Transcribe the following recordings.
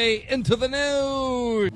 into the news.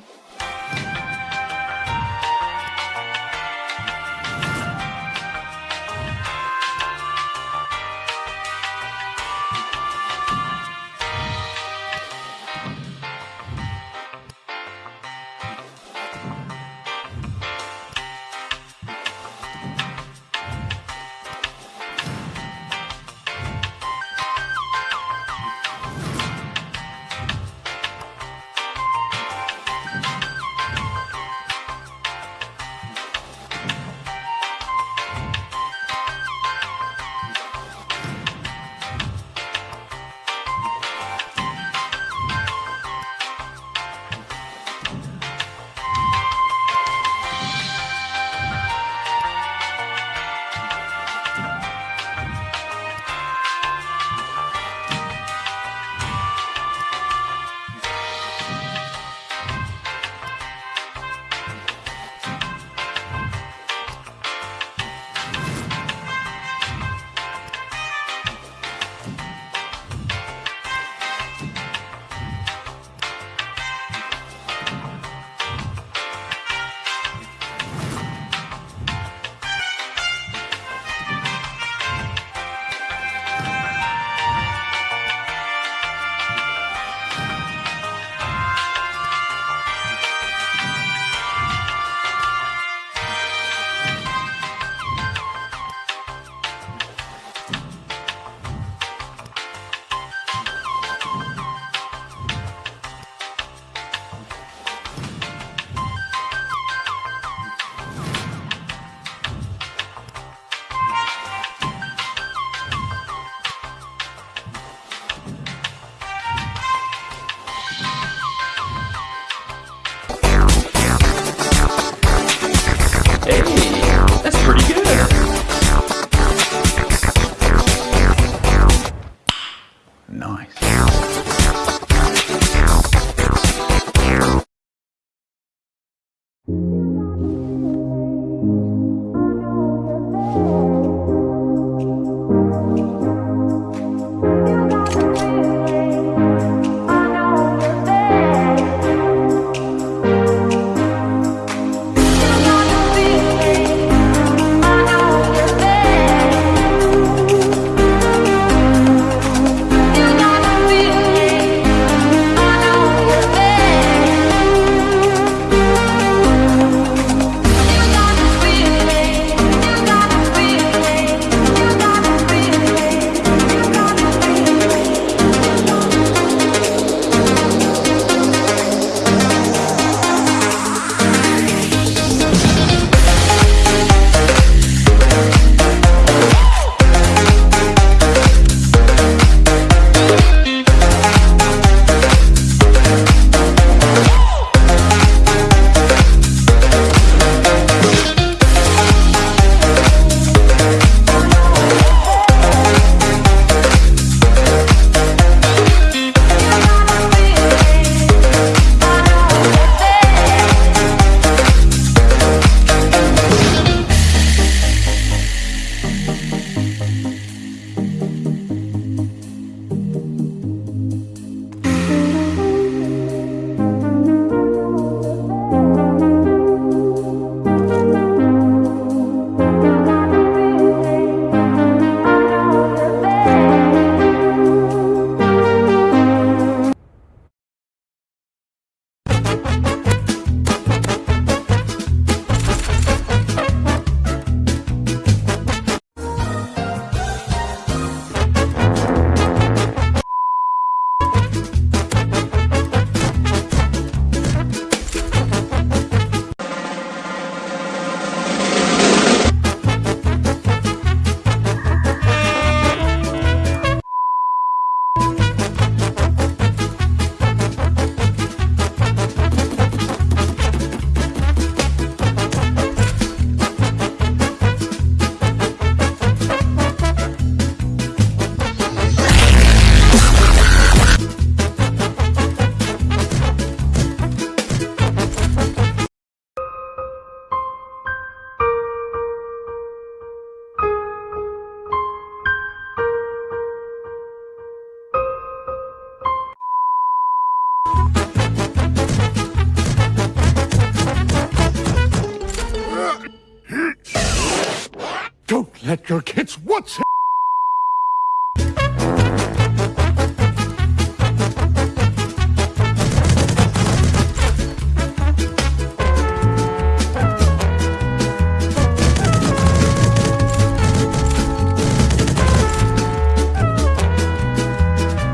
Don't let your kids watch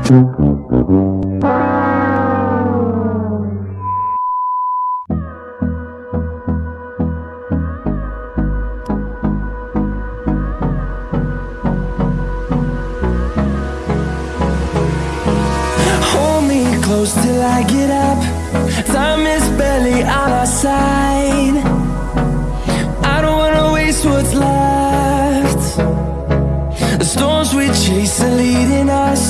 Hold me close till I get up. Time is barely on our side. I don't wanna waste what's left. The storms we chase are leading us